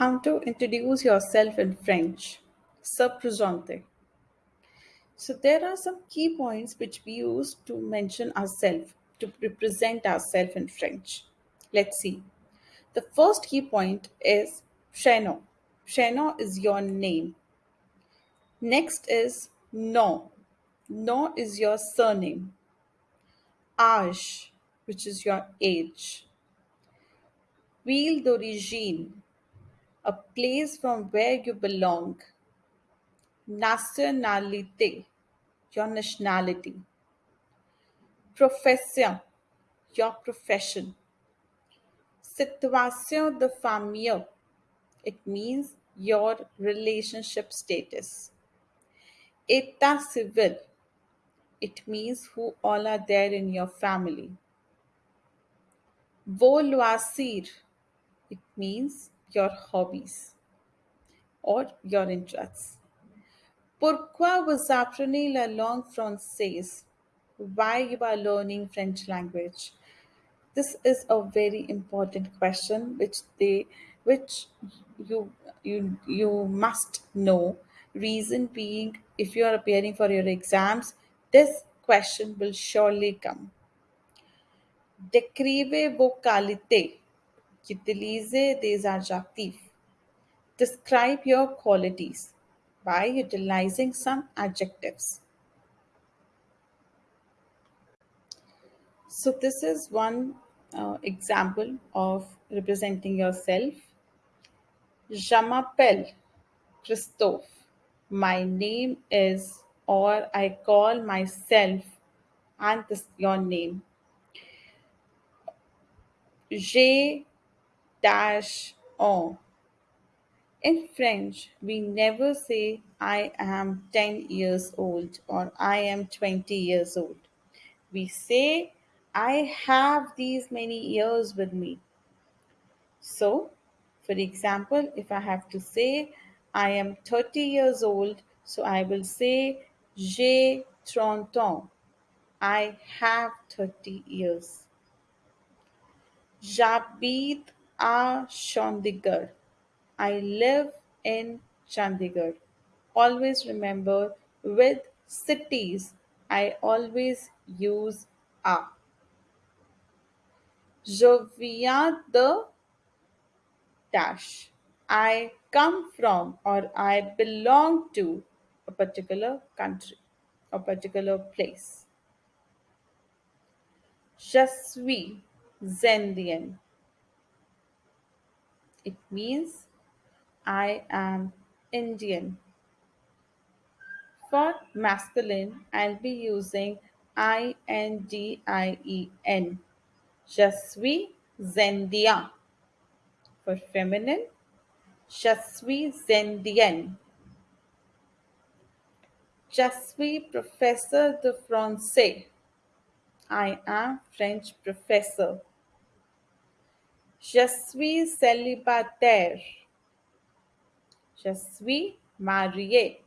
How to introduce yourself in French. Se présenter. So there are some key points which we use to mention ourselves, to represent ourselves in French. Let's see. The first key point is prénom. Prénom is your name. Next is Nom. Nom is your surname. Âge, which is your age. Ville d'origine, a place from where you belong. Nationalité, your nationality. Profession, your profession. Situation de famille, it means your relationship status. État civil, it means who all are there in your family. Loisirs, it means your hobbies or your interests. Pourquoi vous apprenez la langue française? Why you are learning French language? This is a very important question which they which you you you must know. Reason being if you are appearing for your exams, this question will surely come. Décrivez vos qualités. Utilisez des adjectifs. Describe your qualities by utilizing some adjectives. So, this is one uh, example of representing yourself. Je m'appelle Christophe. My name is, or I call myself, and this your name. J'ai dash on. In French, we never say I am 10 years old or I am 20 years old. We say I have these many years with me. So, for example, if I have to say I am 30 years old, so I will say j'ai 30 ans. I have 30 years. J'habite à Chandigarh. I live in Chandigarh. Always remember with cities, I always use a. Je viens de dash. I come from or I belong to a particular country a particular place. Je suis indien. It means I am Indian. For masculine, I'll be using I N D I E N. Je suis indien. For feminine, Je suis indienne. Je suis professeur de français. I am French professor. Je suis célibataire. Je suis marié.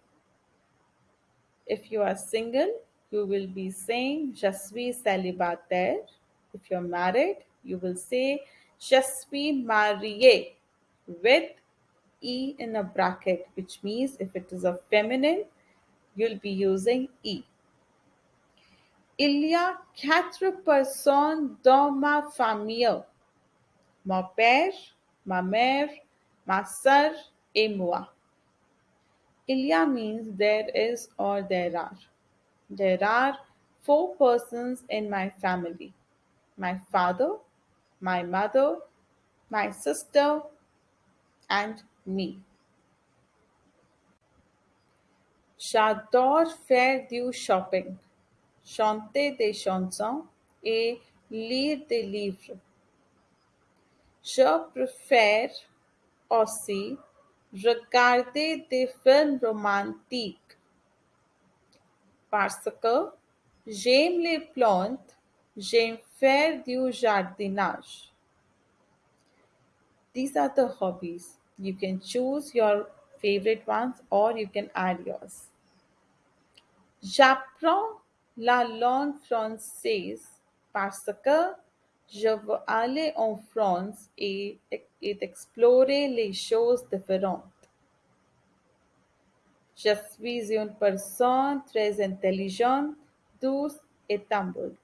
If you are single, you will be saying Je suis célibataire. If you're married, you will say Je suis marié with E in a bracket, which means if it is a feminine, you'll be using E. Il y a quatre personnes dans ma famille. Mon père, ma mère, ma sœur et moi. Il means there is or there are. There are four persons in my family my father, my mother, my sister, and me. J'adore faire du shopping, chanter des chansons et lire des livres. Je préfère aussi regarder des films romantiques parce que j'aime les plantes, j'aime faire du jardinage. These are the hobbies. You can choose your favorite ones or you can add yours. J'apprends la langue française parce que Je veux aller en France et, explorer les choses différentes. Je suis une personne très intelligente, douce et humble.